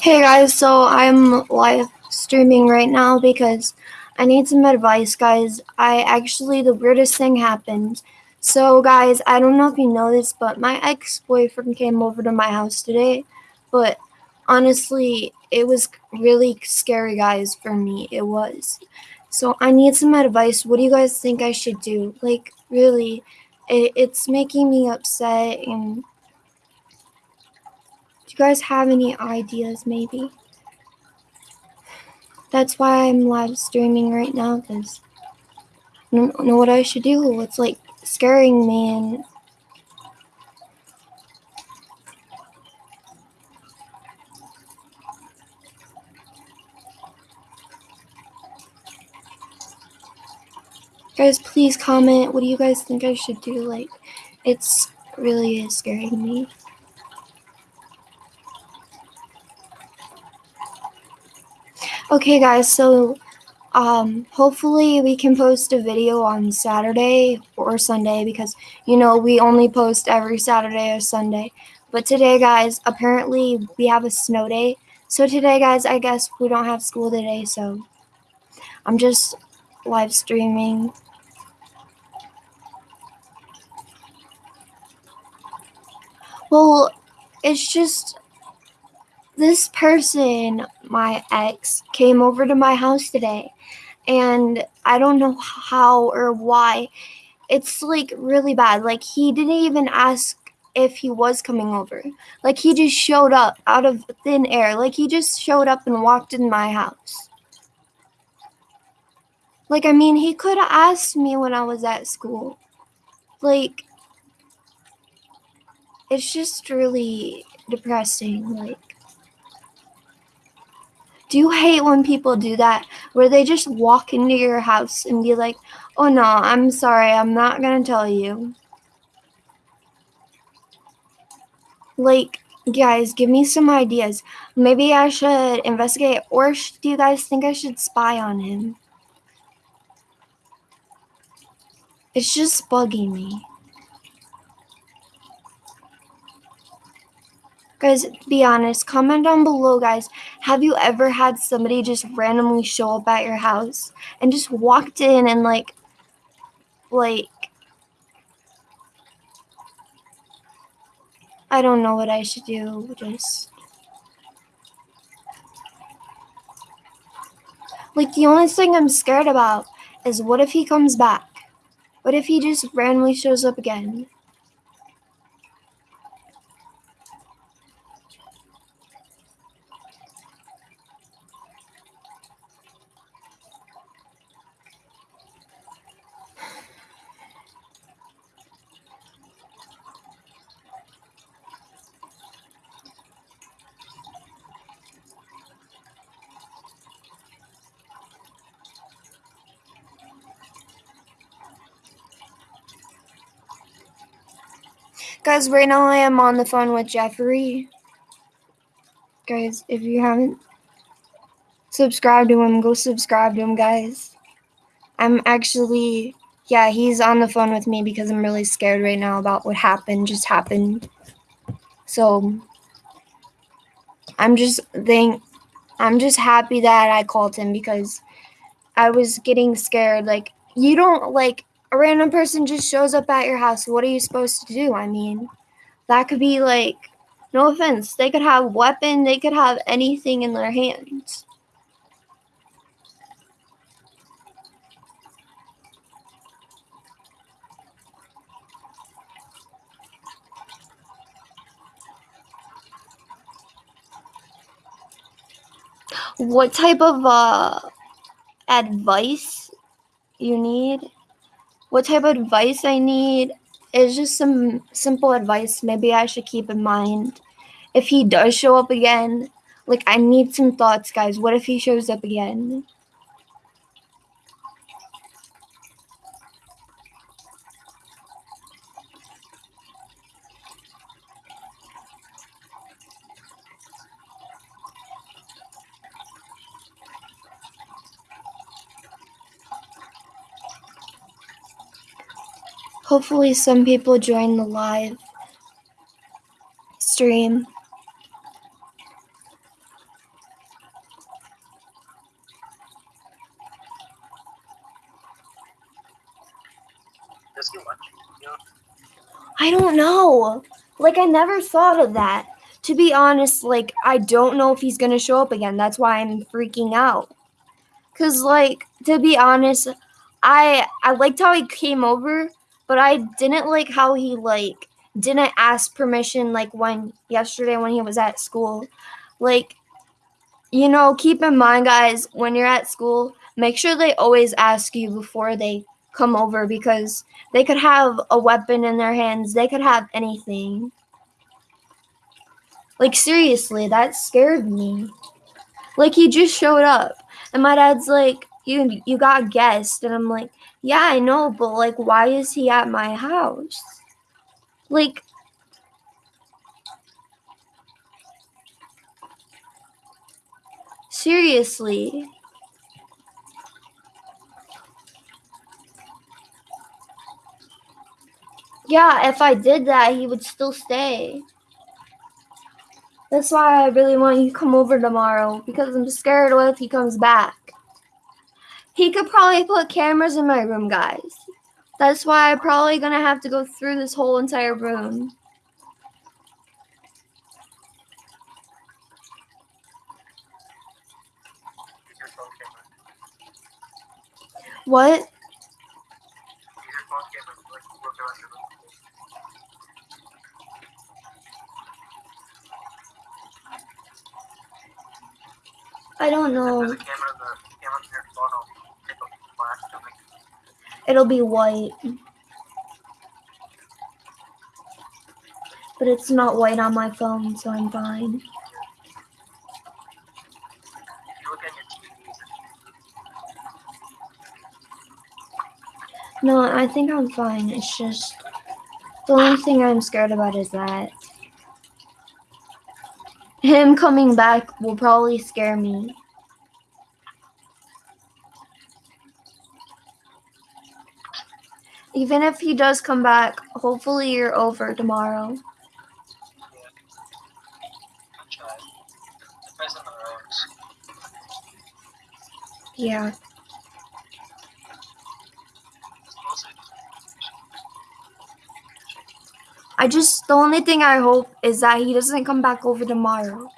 Hey guys, so I'm live streaming right now because I need some advice, guys. I actually, the weirdest thing happened. So, guys, I don't know if you know this, but my ex boyfriend came over to my house today. But honestly, it was really scary, guys, for me. It was. So, I need some advice. What do you guys think I should do? Like, really, it, it's making me upset and do you guys have any ideas, maybe? That's why I'm live streaming right now, because I don't know what I should do. It's like scaring me and Guys, please comment. What do you guys think I should do? Like, it's really is scaring me. Okay, guys, so um, hopefully we can post a video on Saturday or Sunday because, you know, we only post every Saturday or Sunday. But today, guys, apparently we have a snow day. So today, guys, I guess we don't have school today, so I'm just live streaming. Well, it's just this person, my ex, came over to my house today. And I don't know how or why. It's like really bad. Like, he didn't even ask if he was coming over. Like, he just showed up out of thin air. Like, he just showed up and walked in my house. Like, I mean, he could have asked me when I was at school. Like, it's just really depressing. Like, do you hate when people do that where they just walk into your house and be like, oh no, I'm sorry, I'm not going to tell you? Like, guys, give me some ideas. Maybe I should investigate, or do you guys think I should spy on him? It's just bugging me. Guys, be honest. Comment down below, guys. Have you ever had somebody just randomly show up at your house and just walked in and like, like, I don't know what I should do. Just. Like, the only thing I'm scared about is what if he comes back? What if he just randomly shows up again? Guys, right now I am on the phone with Jeffrey. Guys, if you haven't subscribed to him, go subscribe to him, guys. I'm actually, yeah, he's on the phone with me because I'm really scared right now about what happened, just happened. So, I'm just think, I'm just happy that I called him because I was getting scared. Like, you don't, like, a random person just shows up at your house, what are you supposed to do? I mean, that could be like, no offense, they could have weapon, they could have anything in their hands. What type of uh, advice you need what type of advice I need is just some simple advice maybe I should keep in mind. If he does show up again, like I need some thoughts, guys. What if he shows up again? Hopefully, some people join the live stream. Does he watch you? I don't know. Like, I never thought of that. To be honest, like, I don't know if he's gonna show up again. That's why I'm freaking out. Cause, like, to be honest, I I liked how he came over, but I didn't like how he like didn't ask permission like when yesterday when he was at school. Like, you know, keep in mind, guys, when you're at school, make sure they always ask you before they come over because they could have a weapon in their hands. They could have anything. Like seriously, that scared me. Like he just showed up and my dad's like, "You you got guests." And I'm like, "Yeah, I know, but like why is he at my house?" Like Seriously. Yeah, if I did that, he would still stay. That's why I really want you to come over tomorrow because I'm scared what if he comes back. He could probably put cameras in my room, guys. That's why I'm probably gonna have to go through this whole entire room. What? I don't know. a camera, the camera on your phone will take a flash to make It'll be white. But it's not white on my phone, so I'm fine. No, I think I'm fine. It's just the only thing I'm scared about is that him coming back will probably scare me. Even if he does come back, hopefully you're over tomorrow. yeah. I just the only thing I hope is that he doesn't come back over tomorrow.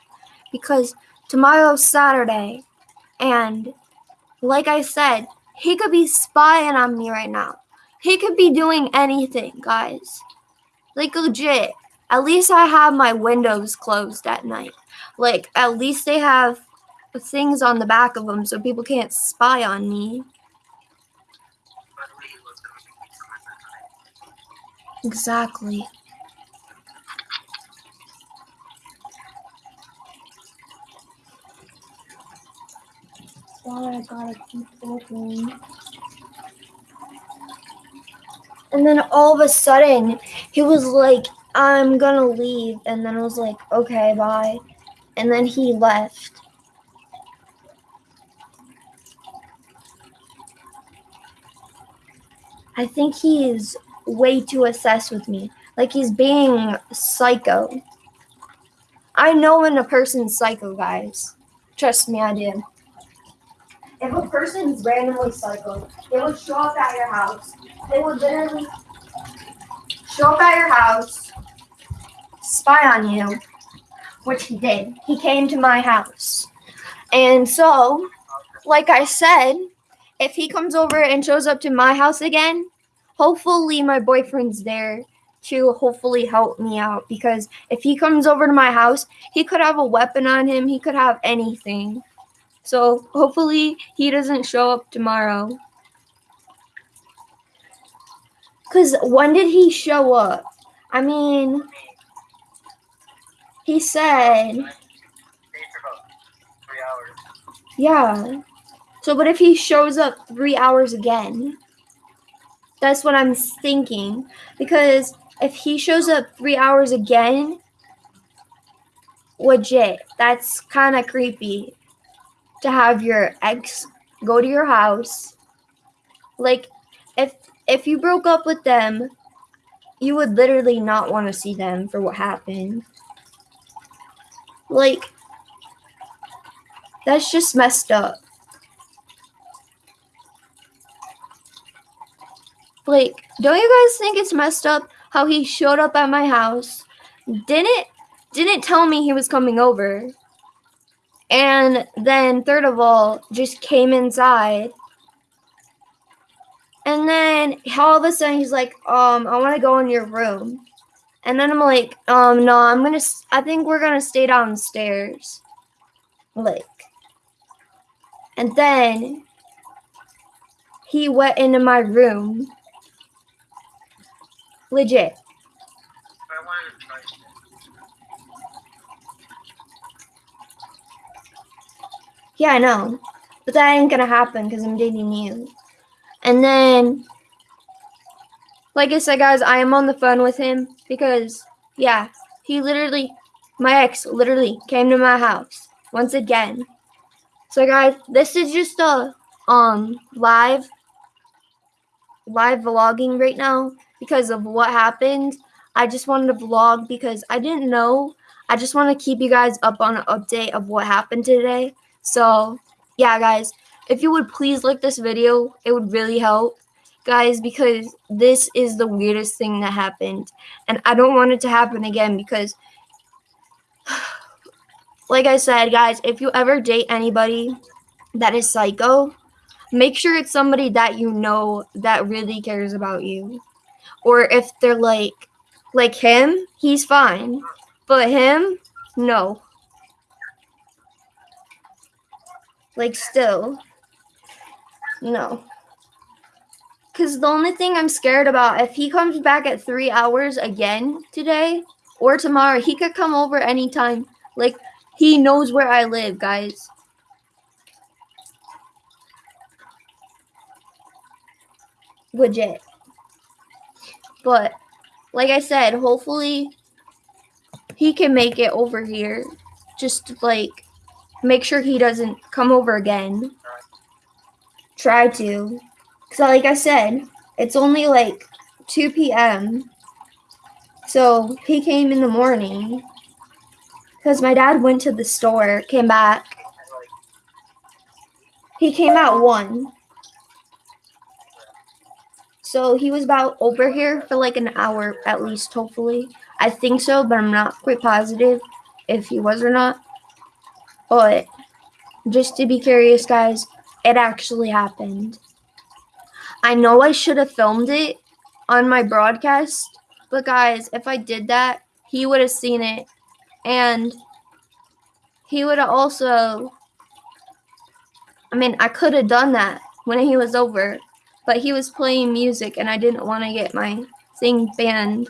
Because tomorrow's Saturday and like I said, he could be spying on me right now. He could be doing anything, guys. Like legit. At least I have my windows closed at night. Like at least they have things on the back of them so people can't spy on me. Exactly. Why I gotta keep looking. And then all of a sudden, he was like, I'm gonna leave. And then I was like, okay, bye. And then he left. I think he is way too obsessed with me. Like he's being psycho. I know when a person's psycho, guys. Trust me, I do. If a person's randomly psycho, they would show up at your house. They would literally show up at your house, spy on you, which he did. He came to my house. And so, like I said, if he comes over and shows up to my house again, hopefully my boyfriend's there to hopefully help me out because if he comes over to my house, he could have a weapon on him, he could have anything. So hopefully he doesn't show up tomorrow. Cuz when did he show up? I mean, he said, three yeah. So but if he shows up 3 hours again, that's what I'm thinking because if he shows up 3 hours again, legit, that's kind of creepy to have your ex go to your house. Like if you broke up with them, you would literally not want to see them for what happened. Like, that's just messed up. Like, don't you guys think it's messed up how he showed up at my house, didn't didn't tell me he was coming over, and then third of all, just came inside. And then all of a sudden he's like, um, I want to go in your room. And then I'm like, um, no, I'm gonna. I think we're gonna stay downstairs. Like, and then he went into my room. Legit. I wanted to try it. Yeah, I know. But that ain't gonna happen because I'm dating you. And then, like I said, guys, I am on the phone with him because, yeah, he literally, my ex literally came to my house once again. So, guys, this is just a um live live vlogging right now because of what happened. I just wanted to vlog because I didn't know. I just want to keep you guys up on an update of what happened today. So, yeah, guys, if you would please like this video, it would really help, guys, because this is the weirdest thing that happened. And I don't want it to happen again because, like I said, guys, if you ever date anybody that is psycho, make sure it's somebody that you know that really cares about you. Or if they're like, like him, he's fine. But him, no. Like, still. No. Because the only thing I'm scared about, if he comes back at three hours again today or tomorrow, he could come over anytime. Like, he knows where I live, guys. Legit. But, like I said, hopefully he can make it over here. Just, like, make sure he doesn't come over again. Try to. Because, like I said, it's only like 2 p.m. So he came in the morning. Because my dad went to the store, came back. He came at 1. So he was about over here for like an hour at least, hopefully. I think so, but I'm not quite positive if he was or not. But just to be curious, guys, it actually happened. I know I should have filmed it on my broadcast, but guys, if I did that, he would have seen it and he would have also I mean, I could have done that when he was over, but he was playing music and I didn't want to get my thing banned.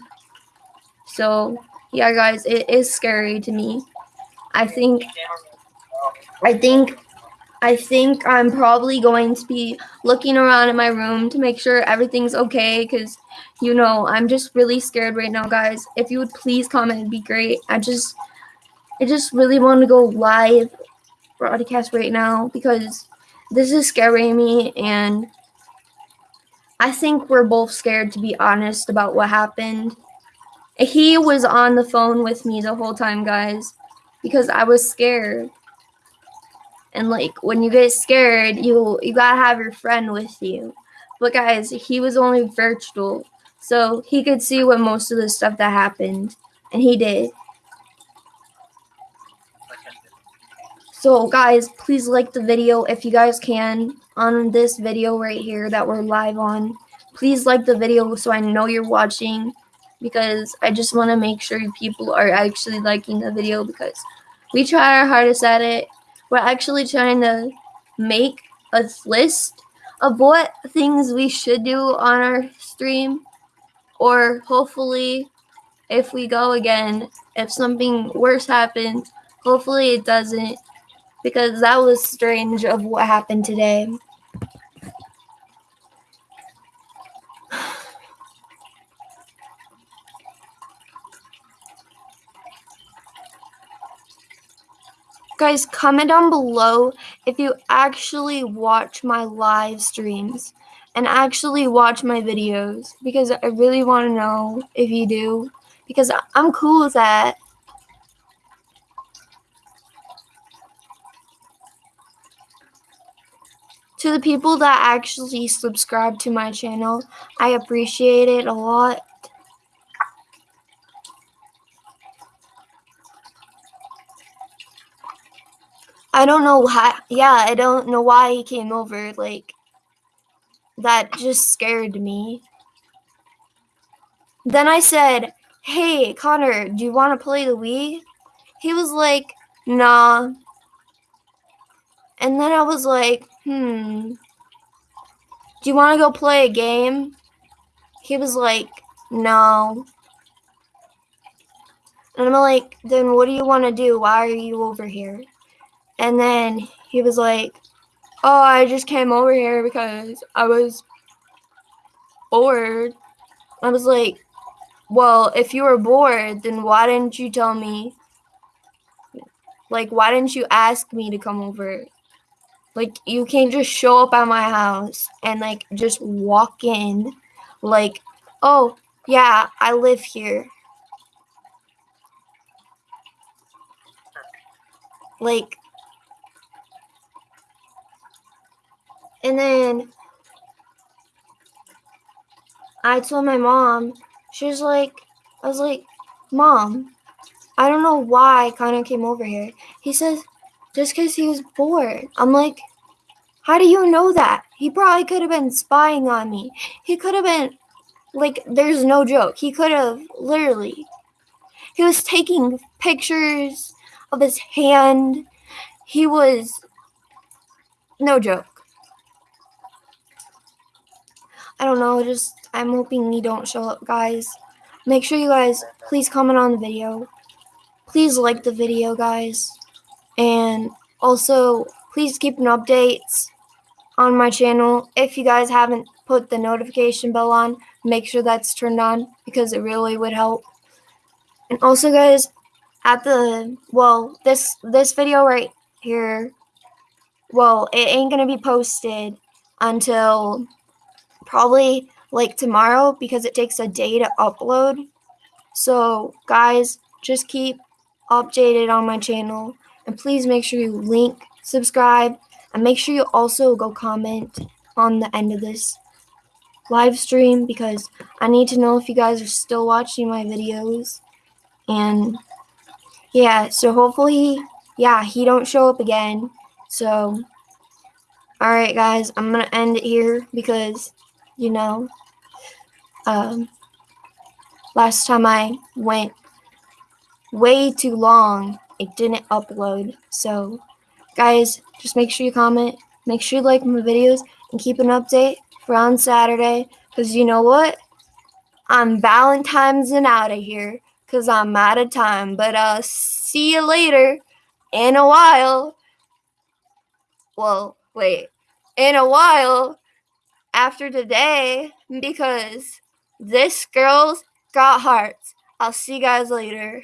So, yeah, guys, it is scary to me. I think I think I think I'm probably going to be looking around in my room to make sure everything's okay because you know I'm just really scared right now guys. If you would please comment it'd be great. I just I just really want to go live broadcast right now because this is scaring me and I think we're both scared to be honest about what happened. He was on the phone with me the whole time guys because I was scared and like when you get scared, you you gotta have your friend with you. But guys, he was only virtual, so he could see what most of the stuff that happened, and he did. So guys, please like the video if you guys can on this video right here that we're live on. Please like the video so I know you're watching because I just want to make sure people are actually liking the video because we try our hardest at it we're actually trying to make a list of what things we should do on our stream. Or hopefully if we go again if something worse happens hopefully it doesn't because that was strange of what happened today Guys, comment down below if you actually watch my live streams and actually watch my videos because I really want to know if you do because I'm cool with that. To the people that actually subscribe to my channel, I appreciate it a lot. I don't know why. Yeah, I don't know why he came over. Like, that just scared me. Then I said, Hey, Connor, do you want to play the Wii? He was like, Nah. And then I was like, Hmm. Do you want to go play a game? He was like, No. And I'm like, Then what do you want to do? Why are you over here? And then he was like, Oh, I just came over here because I was bored. I was like, Well, if you were bored, then why didn't you tell me? Like, why didn't you ask me to come over? Like, you can't just show up at my house and, like, just walk in. Like, oh, yeah, I live here. Like, And then I told my mom, she was like, I was like, Mom, I don't know why Connor came over here. He says, just because he was bored. I'm like, how do you know that? He probably could have been spying on me. He could have been, like, there's no joke. He could have literally, he was taking pictures of his hand. He was, no joke. I don't know, just I'm hoping you don't show up, guys. Make sure you guys please comment on the video. Please like the video, guys. And also, please keep an updates on my channel. If you guys haven't put the notification bell on, make sure that's turned on because it really would help. And also, guys, at the well, this this video right here, well, it ain't gonna be posted until probably like tomorrow because it takes a day to upload. So, guys, just keep updated on my channel and please make sure you link, subscribe, and make sure you also go comment on the end of this live stream because I need to know if you guys are still watching my videos. And yeah, so hopefully, yeah, he don't show up again. So, all right, guys, I'm going to end it here because you know. Um, last time I went way too long, it didn't upload. So, guys, just make sure you comment, make sure you like my videos, and keep an update for on Saturday. Because you know what? I'm Valentine's and out of here because I'm out of time. But uh, see you later in a while. Well, wait. In a while after today because this girl's got hearts. I'll see you guys later.